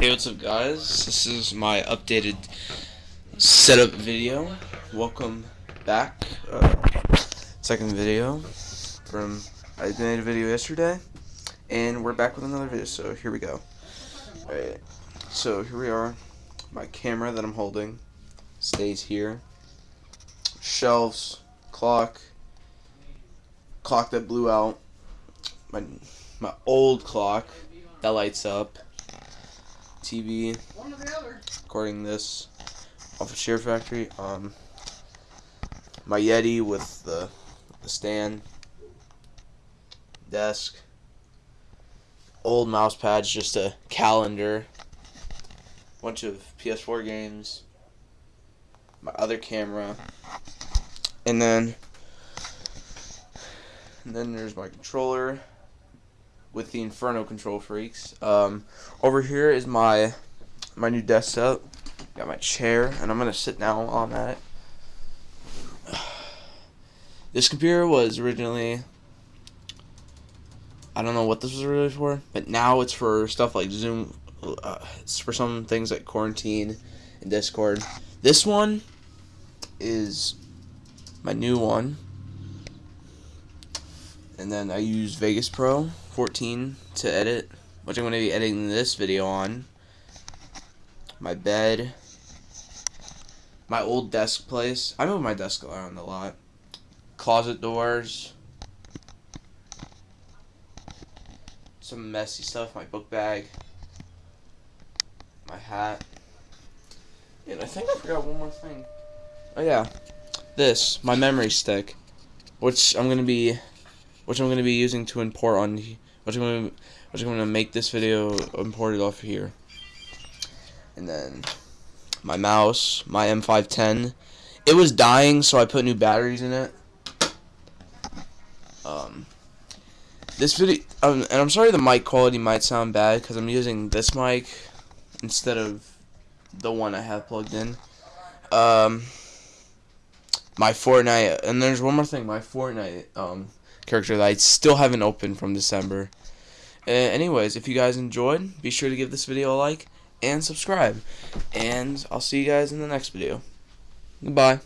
Hey, what's up, guys? This is my updated setup video. Welcome back. Uh, second video from I made a video yesterday, and we're back with another video. So here we go. Alright, so here we are. My camera that I'm holding stays here. Shelves, clock, clock that blew out. My my old clock that lights up. TV. Recording this off of Share Factory. Um, my Yeti with the, the stand, desk, old mouse pads, just a calendar, bunch of PS4 games, my other camera, and then and then there's my controller with the Inferno KontrolFreeks. Um, over here is my my new desk setup. Got my chair, and I'm gonna sit now on that. This computer was originally I don't know what this was really for, but now it's for stuff like Zoom. Uh, it's for some things like quarantine and Discord. This one is my new one and then I use Vegas Pro 14 to edit, which I'm going to be editing this video on. My bed, my old desk place. I move my desk around a lot. Closet doors, some messy stuff. My book bag, my hat, and I think I forgot one more thing. Oh yeah, this my memory stick, which I'm gonna be which I'm going to be using to import on, which I'm going to, which I'm going to make this video imported off here. And then my mouse, my M510. It was dying, so I put new batteries in it. Um, this video, um, and I'm sorry the mic quality might sound bad because I'm using this mic instead of the one I have plugged in. Um, my Fortnite, and there's one more thing, my Fortnite, um, character that I still haven't opened from December. Uh, anyways, if you guys enjoyed, be sure to give this video a like and subscribe. And I'll see you guys in the next video. Goodbye.